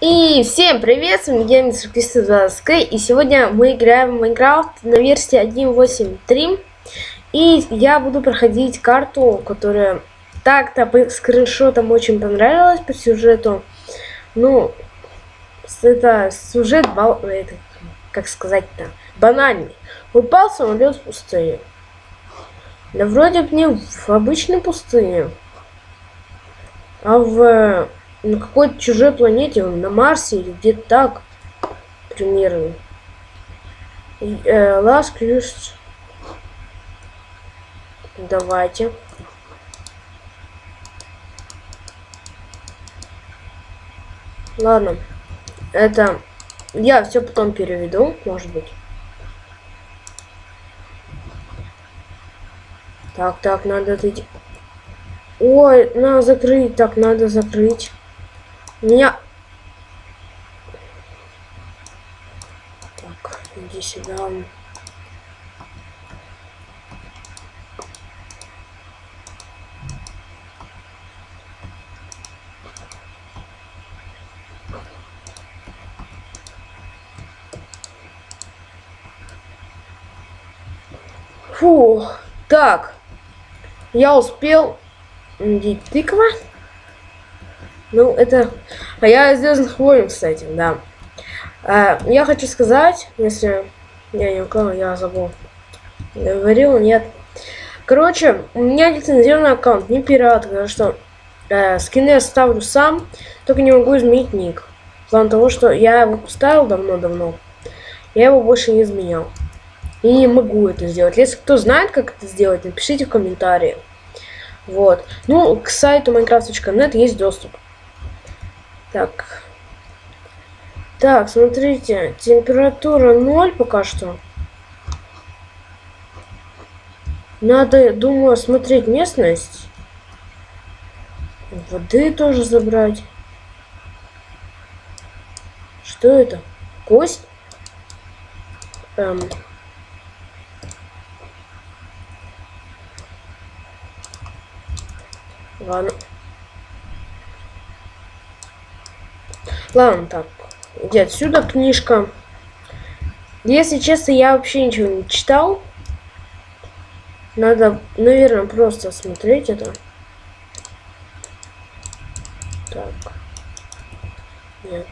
И всем привет, с вами я Мистер Кристос и сегодня мы играем в Майнкрафт на версии 1.8.3 И я буду проходить карту, которая так-то по скриншотам очень понравилась по сюжету. Ну, это сюжет, бал... это, как сказать-то, банальный. Упал самолет в пустыне Да вроде бы не в обычной пустыне, а в на какой-то чужой планете, на Марсе или где-то так, примерно. Э, Last Cruise. Давайте. Ладно. Это я все потом переведу, может быть. Так, так, надо это... Ой, надо закрыть, так, надо закрыть. Меня... Так, иди сюда. Фу, так, я успел. Тыква? Ну, это... А я из Звездных войн, кстати, да. А, я хочу сказать, если... Я не у я забыл. Говорил, нет. Короче, у меня лицензионный аккаунт, не пират, потому что э, скины я ставлю сам, только не могу изменить ник. В плане того, что я его поставил давно-давно, я его больше не изменял. И не могу это сделать. Если кто знает, как это сделать, напишите в комментарии. Вот. Ну, к сайту minecraft.net есть доступ. Так. Так, смотрите, температура 0 пока что. Надо, думаю, осмотреть местность. Воды тоже забрать. Что это? Кость? Эм. Ладно. Ладно, так. Иди отсюда книжка. Если честно, я вообще ничего не читал. Надо, наверное, просто смотреть это. Так. Нет.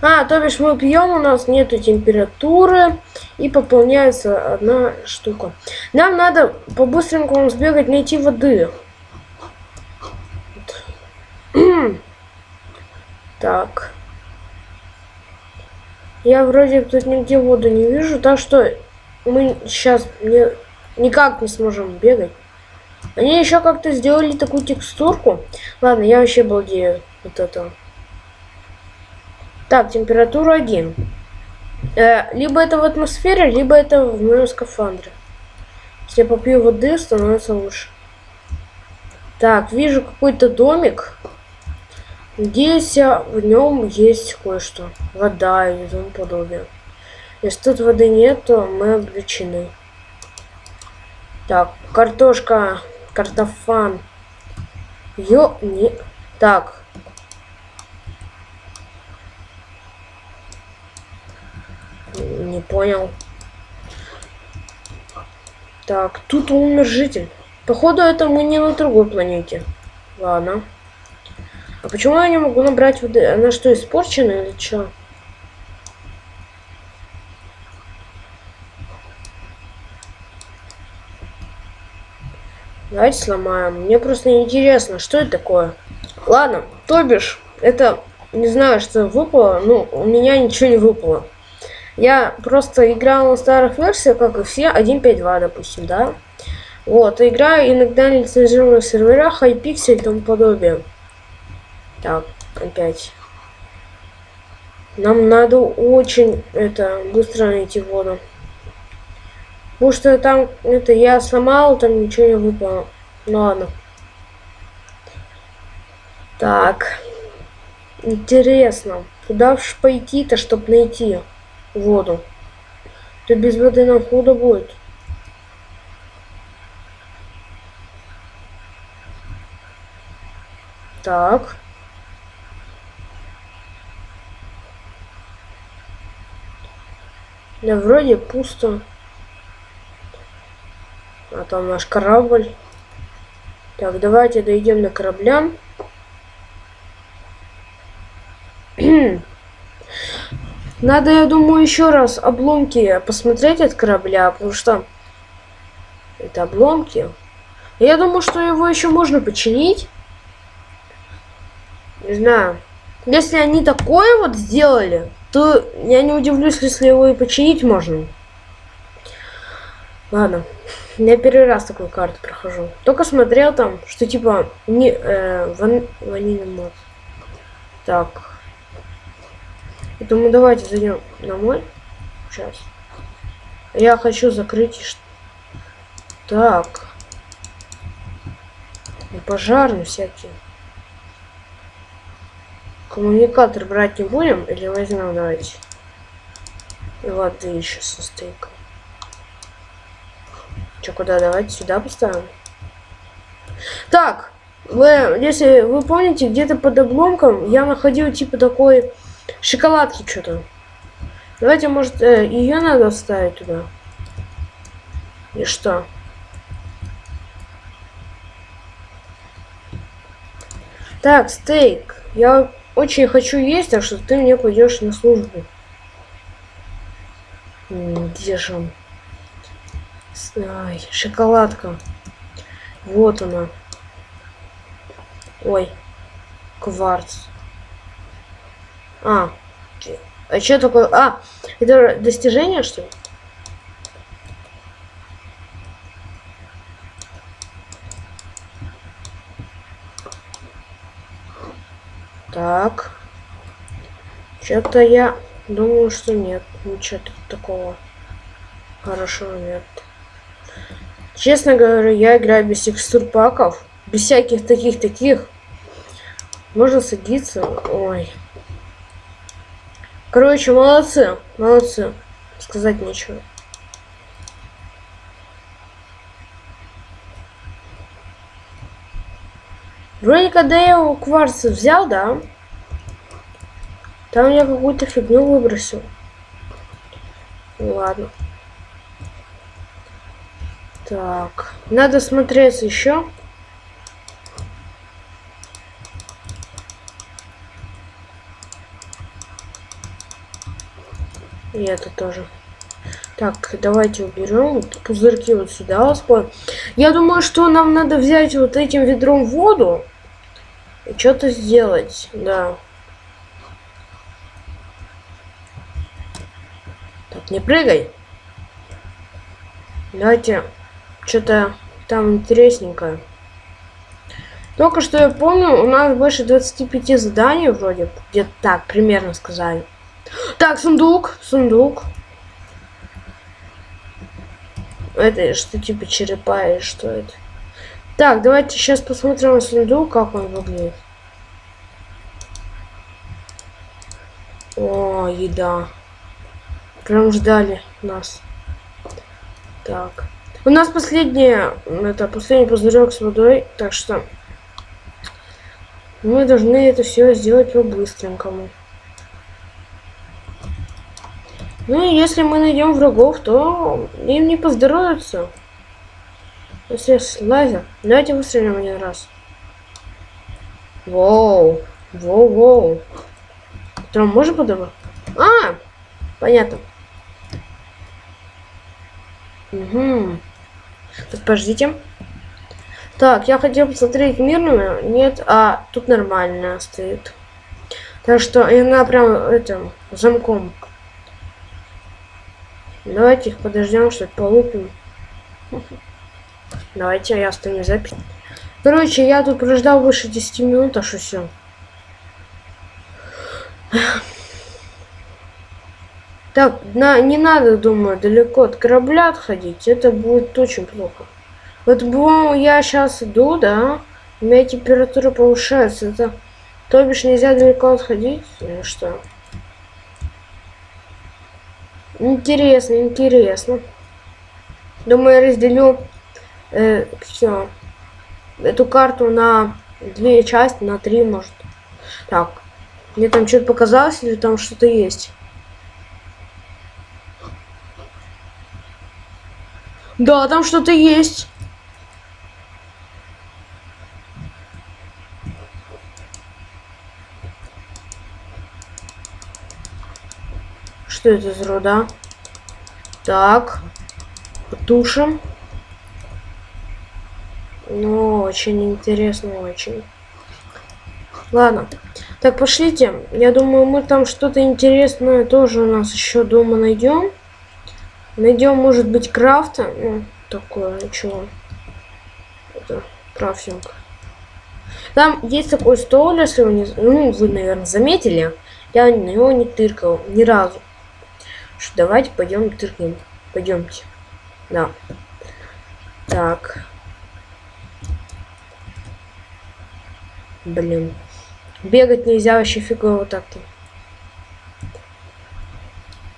А, то бишь мы пьем, у нас нету температуры и пополняется одна штука. Нам надо по-быстренькому сбегать, найти воды. Так. Я вроде тут нигде воду не вижу, так что мы сейчас не, никак не сможем бегать. Они еще как-то сделали такую текстурку. Ладно, я вообще балдею вот это. Так, температура 1. Э, либо это в атмосфере, либо это в моем скафандре. Если я попью воды, становится лучше. Так, вижу какой-то домик. Надеюсь, в нем есть кое-что. Вода и тому подобное. Если тут воды нет, то мы обречены. Так, картошка, картофан. Ё, не... Так. Не понял. Так, тут умер житель. Походу, это мы не на другой планете. Ладно. А почему я не могу набрать воды? Она что, испорчена или что? Давайте сломаем. Мне просто интересно, что это такое. Ладно, то бишь, это, не знаю, что выпало, ну, у меня ничего не выпало. Я просто играл на старых версиях, как и все, 1.5.2, допустим, да? Вот, играю иногда на лицензированных серверах, iPixel и тому подобное. Так, опять. Нам надо очень это быстро найти воду. Потому что там это я сломал, там ничего не выпало. Ну ладно. Так. Интересно, куда ж пойти-то, чтобы найти воду? То без воды нам худо будет. Так. Да вроде пусто. А там наш корабль. Так, давайте дойдем до корабля. Надо, я думаю, еще раз обломки посмотреть от корабля, потому что это обломки. Я думаю, что его еще можно починить. Не знаю. Если они такое вот сделали, то я не удивлюсь, если его и починить можно. Ладно. Я первый раз такую карту прохожу. Только смотрел там, что типа не э, ван, ванильный мод. Так. Я думаю, давайте зайдем на мой. Сейчас. Я хочу закрыть. Так. И пожарные всякие. Коммуникатор брать не будем или возьмем, давайте. И воды еще со стейком. Че, куда? Давайте сюда поставим. Так, вы, если вы помните, где-то под обломком я находил типа такой шоколадки что-то. Давайте, может, э, ее надо вставить туда. И что? Так, стейк. Я очень хочу есть, так что ты мне пойдешь на службу. Где же он? Ай, шоколадка. Вот она. Ой, кварц. А, а что такое? А, это достижение, что ли? Так. Что-то я думаю, что нет. Ничего такого хорошего нет. Честно говоря, я играю без текстур паков. Без всяких таких-таких. Можно садиться. Ой. Короче, молодцы. Молодцы. Сказать нечего. Вроде когда я его кварцы взял, да? Там я какую-то фигню выбросил. Ладно. Так. Надо смотреть еще. И это тоже. Так, давайте уберем вот пузырьки вот сюда. Я думаю, что нам надо взять вот этим ведром воду что-то сделать, да. Так, не прыгай. Давайте что-то там интересненькое. Только что я помню, у нас больше 25 заданий вроде. Где-то так, примерно сказали. Так, сундук, сундук. Это что типа черепа или что это? Так, давайте сейчас посмотрим сундук, как он выглядит. О, еда. Прям ждали нас. Так. У нас последняя, это последний пузырек с водой, так что мы должны это все сделать по-быстренькому. Ну и если мы найдем врагов, то им не поздоровится. Здесь лазер. Давайте выстрелим один раз. Воу. Воу-воу. Там можно подобрать? А! Понятно. Угу. Так, подождите. Так, я хотел посмотреть мирную. Нет, а тут нормально стоит. Так что она прям этим замком. Давайте их подождем, что полупим. Давайте я остану запись. Короче, я тут прождал больше 10 минут, а что все. Так, на, не надо, думаю, далеко от корабля отходить. Это будет очень плохо. Вот, я сейчас иду, да, у меня температура повышается. Это, то бишь, нельзя далеко отходить или что? Интересно, интересно. Думаю, разделю э, все эту карту на две части на три, может. Так, мне там что-то показалось, или там что-то есть? Да, там что-то есть. Что это за руда? Так. Потушим. Ну, очень интересно, очень. Ладно. Так, пошлите. Я думаю, мы там что-то интересное тоже у нас еще дома найдем. Найдем, может быть, крафта. Ну, такое, чего? Это крафтинг. Там есть такой стол, если вы не... Ну, вы, наверное, заметили. Я на него не тыркал ни разу. Что, давайте пойдем тыркнем. Пойдемте. Да. Так. Блин. Бегать нельзя вообще фигово так-то.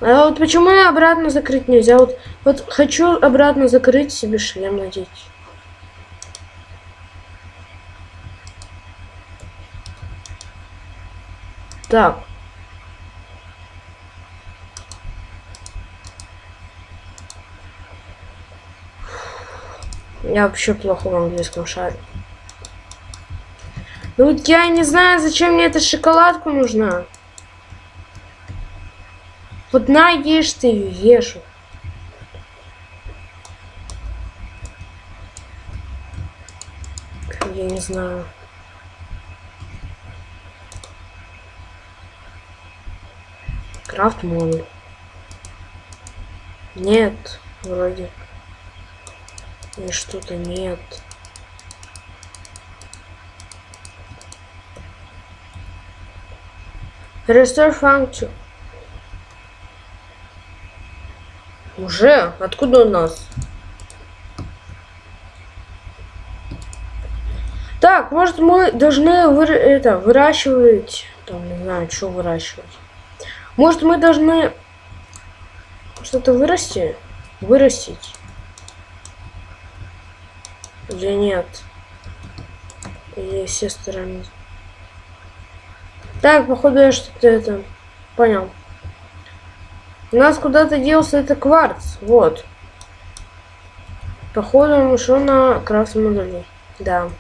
А вот почему я обратно закрыть нельзя? Вот, вот хочу обратно закрыть себе шлем надеть. Так. Я вообще плохо в английском шаре. Ну вот я не знаю, зачем мне эта шоколадка нужна. Вот на, ешь ты ее, ешь. Я не знаю. Крафт модуль. Нет, вроде. И что-то нет. Restore function. Уже? Откуда у нас? Так, может мы должны вы, это, выращивать... Там, не знаю, что выращивать. Может мы должны что-то вырасти? Вырастить. Или нет? Или все стороны. Так, походу я что-то это... Понял. У нас куда-то делся это кварц. Вот. Походу он ушел на крафт модули. Да.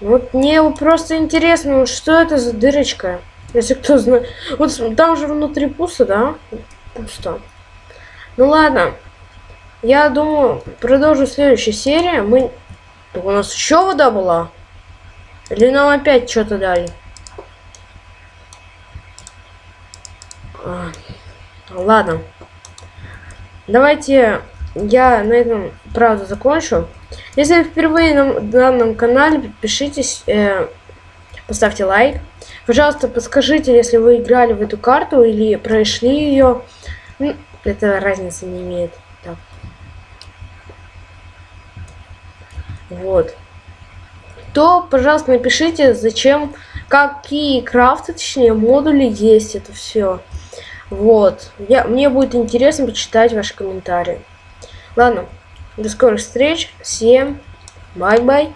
Вот мне просто интересно, что это за дырочка. Если кто знает. Вот там же внутри пусто, да? Пусто. Ну ладно. Я думаю, продолжу следующую серию. Мы... У нас еще вода была? Или нам опять что-то дали? А, ладно. Давайте я на этом, правда, закончу. Если вы впервые на данном канале, подпишитесь, э, поставьте лайк. Пожалуйста, подскажите, если вы играли в эту карту или прошли ее. Ну, это разницы не имеет. Так. Вот. То, пожалуйста, напишите, зачем, какие крафты, точнее, модули есть это все. Вот. Я, мне будет интересно почитать ваши комментарии. Ладно. До скорых встреч. Всем бай-бай.